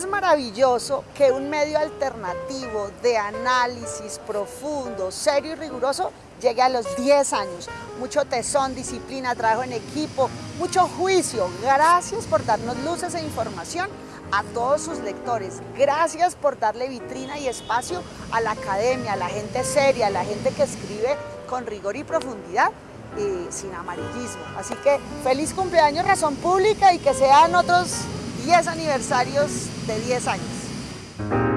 es maravilloso que un medio alternativo de análisis profundo, serio y riguroso llegue a los 10 años. Mucho tesón, disciplina, trabajo en equipo, mucho juicio. Gracias por darnos luces e información a todos sus lectores. Gracias por darle vitrina y espacio a la academia, a la gente seria, a la gente que escribe con rigor y profundidad y sin amarillismo. Así que feliz cumpleaños Razón Pública y que sean otros 10 aniversarios de 10 años.